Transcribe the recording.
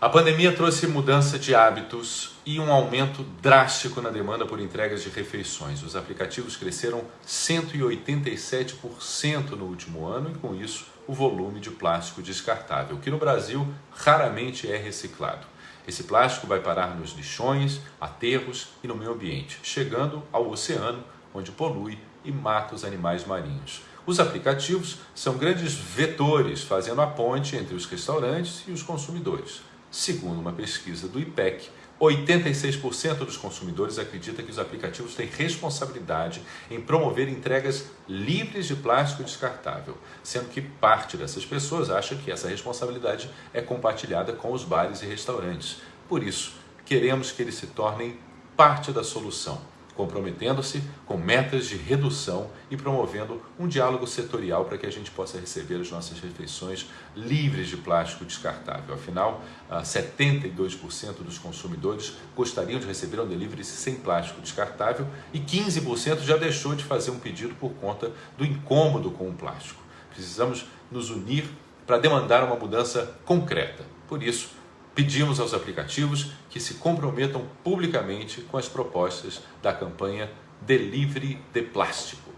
A pandemia trouxe mudança de hábitos e um aumento drástico na demanda por entregas de refeições. Os aplicativos cresceram 187% no último ano e, com isso, o volume de plástico descartável, que no Brasil raramente é reciclado. Esse plástico vai parar nos lixões, aterros e no meio ambiente, chegando ao oceano, onde polui e mata os animais marinhos. Os aplicativos são grandes vetores, fazendo a ponte entre os restaurantes e os consumidores. Segundo uma pesquisa do IPEC, 86% dos consumidores acredita que os aplicativos têm responsabilidade em promover entregas livres de plástico descartável, sendo que parte dessas pessoas acha que essa responsabilidade é compartilhada com os bares e restaurantes. Por isso, queremos que eles se tornem parte da solução comprometendo-se com metas de redução e promovendo um diálogo setorial para que a gente possa receber as nossas refeições livres de plástico descartável. Afinal, 72% dos consumidores gostariam de receber um delivery sem plástico descartável e 15% já deixou de fazer um pedido por conta do incômodo com o plástico. Precisamos nos unir para demandar uma mudança concreta. Por isso, Pedimos aos aplicativos que se comprometam publicamente com as propostas da campanha Delivery de Plástico.